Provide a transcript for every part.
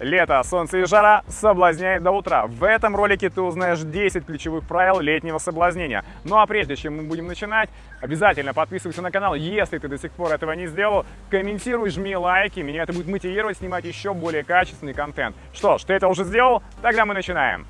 Лето, солнце и жара соблазняет до утра. В этом ролике ты узнаешь 10 ключевых правил летнего соблазнения. Ну а прежде чем мы будем начинать, обязательно подписывайся на канал, если ты до сих пор этого не сделал. Комментируй, жми лайки, меня это будет мотивировать снимать еще более качественный контент. Что ж, ты это уже сделал? Тогда мы начинаем.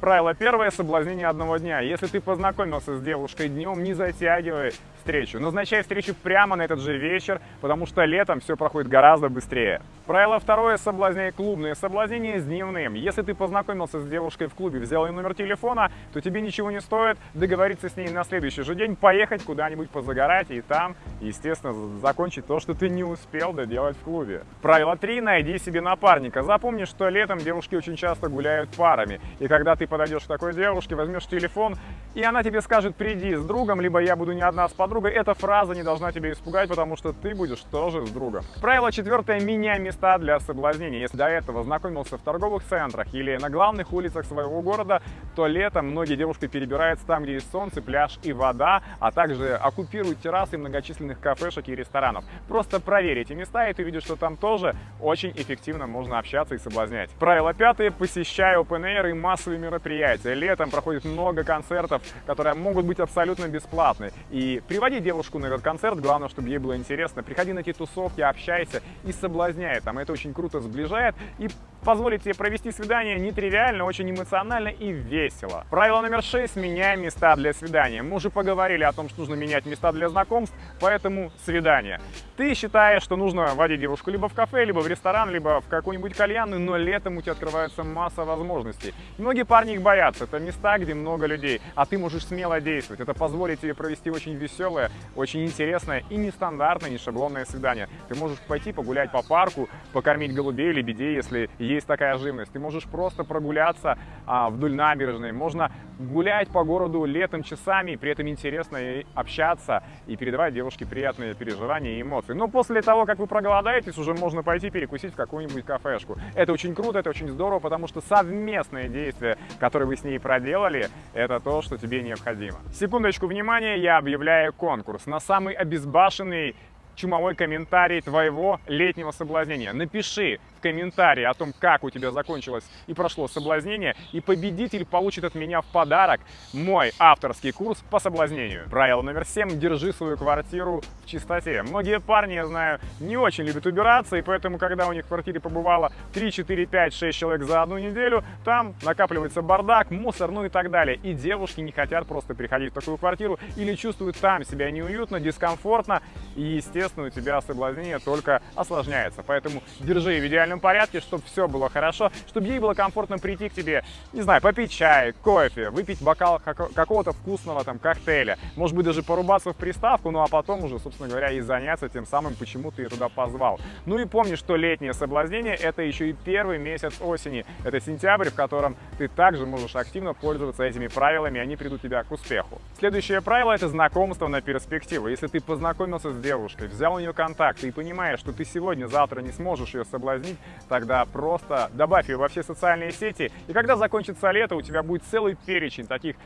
Правило первое – соблазнение одного дня. Если ты познакомился с девушкой днем, не затягивай встречу. Назначай встречу прямо на этот же вечер, потому что летом все проходит гораздо быстрее. Правило второе – соблазняй клубные. Соблазнение с дневным. Если ты познакомился с девушкой в клубе, взял ее номер телефона, то тебе ничего не стоит договориться с ней на следующий же день, поехать куда-нибудь позагорать и там, естественно, закончить то, что ты не успел доделать в клубе. Правило 3 – найди себе напарника. Запомни, что летом девушки очень часто гуляют парами. И когда ты подойдешь к такой девушке, возьмешь телефон, и она тебе скажет «приди с другом», либо «я буду не одна с подругой», эта фраза не должна тебя испугать, потому что ты будешь тоже с другом. Правило четвертое – меняй места для соблазнения. Если до этого знакомился в торговых центрах или на главных улицах своего города, то летом многие девушки перебираются там, где есть солнце, пляж и вода, а также оккупируют террасы многочисленных кафешек и ресторанов. Просто проверь эти места, и ты видишь, что там тоже очень эффективно можно общаться и соблазнять. Правило пятое. Посещай open air и массовые мероприятия. Летом проходит много концертов, которые могут быть абсолютно бесплатны. И приводи девушку на этот концерт, главное, чтобы ей было интересно. Приходи на эти тусовки, общайся и соблазняй там это очень круто сближает и позволит тебе провести свидание нетривиально, очень эмоционально и весело. Правило номер 6. Меняй места для свидания. Мы уже поговорили о том, что нужно менять места для знакомств, поэтому свидание. Ты считаешь, что нужно водить девушку либо в кафе, либо в ресторан, либо в какую-нибудь кальянную, но летом у тебя открывается масса возможностей. многие парни их боятся. Это места, где много людей, а ты можешь смело действовать. Это позволит тебе провести очень веселое, очень интересное и нестандартное, не шаблонное свидание. Ты можешь пойти погулять по парку, покормить голубей, лебедей, если есть такая живность. Ты можешь просто прогуляться а, вдоль набережной, можно гулять по городу летом часами, при этом интересно и общаться и передавать девушке приятные переживания и эмоции. Но после того, как вы проголодаетесь, уже можно пойти перекусить в какую-нибудь кафешку. Это очень круто, это очень здорово, потому что совместные действия, которые вы с ней проделали, это то, что тебе необходимо. Секундочку внимания, я объявляю конкурс на самый обезбашенный чумовой комментарий твоего летнего соблазнения. Напиши комментарии о том, как у тебя закончилось и прошло соблазнение, и победитель получит от меня в подарок мой авторский курс по соблазнению. Правило номер 7. Держи свою квартиру в чистоте. Многие парни, я знаю, не очень любят убираться, и поэтому, когда у них в квартире побывало 3, 4, 5, 6 человек за одну неделю, там накапливается бардак, мусор, ну и так далее. И девушки не хотят просто приходить в такую квартиру или чувствуют там себя неуютно, дискомфортно, и, естественно, у тебя соблазнение только осложняется. Поэтому держи в идеальном порядке, чтобы все было хорошо, чтобы ей было комфортно прийти к тебе, не знаю, попить чай, кофе, выпить бокал какого-то вкусного там коктейля, может быть, даже порубаться в приставку, ну а потом уже, собственно говоря, и заняться тем самым, почему ты ее туда позвал. Ну и помни, что летнее соблазнение – это еще и первый месяц осени. Это сентябрь, в котором ты также можешь активно пользоваться этими правилами, они придут тебя к успеху. Следующее правило – это знакомство на перспективу. Если ты познакомился с девушкой, взял у нее контакты и понимаешь, что ты сегодня-завтра не сможешь ее соблазнить, тогда просто добавь ее во все социальные сети, и когда закончится лето, у тебя будет целый перечень таких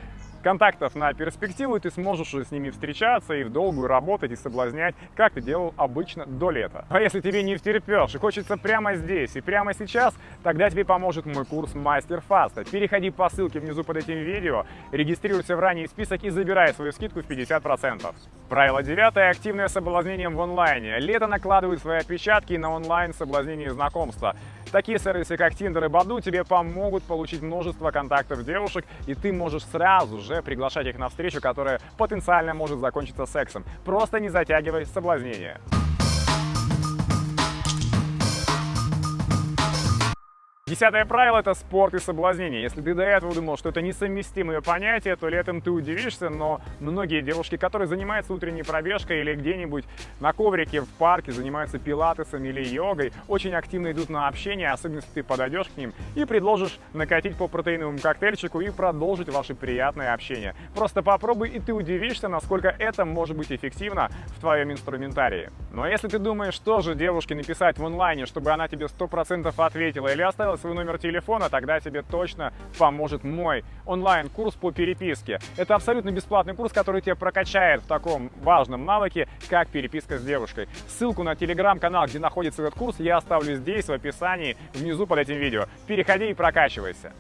контактов на перспективу, и ты сможешь с ними встречаться и в долгую работать и соблазнять, как ты делал обычно до лета. А если тебе не втерпешь и хочется прямо здесь и прямо сейчас, тогда тебе поможет мой курс Мастер Фаста. Переходи по ссылке внизу под этим видео, регистрируйся в ранний список и забирай свою скидку в 50%. Правило девятое. Активное соблазнение в онлайне. Лето накладывает свои отпечатки на онлайн соблазнение знакомства. Такие сервисы, как Tinder и Badoo, тебе помогут получить множество контактов девушек, и ты можешь сразу же приглашать их на встречу, которая потенциально может закончиться сексом. Просто не затягивай соблазнение. Десятое правило – это спорт и соблазнение. Если ты до этого думал, что это несовместимые понятия, то летом ты удивишься, но многие девушки, которые занимаются утренней пробежкой или где-нибудь на коврике в парке, занимаются пилатесом или йогой, очень активно идут на общение, особенно если ты подойдешь к ним и предложишь накатить по протеиновому коктейльчику и продолжить ваше приятное общение. Просто попробуй, и ты удивишься, насколько это может быть эффективно в твоем инструментарии. Но если ты думаешь, что же девушке написать в онлайне, чтобы она тебе 100% ответила или оставила свой номер телефона, тогда тебе точно поможет мой онлайн-курс по переписке. Это абсолютно бесплатный курс, который тебя прокачает в таком важном навыке, как переписка с девушкой. Ссылку на телеграм-канал, где находится этот курс, я оставлю здесь, в описании, внизу под этим видео. Переходи и прокачивайся.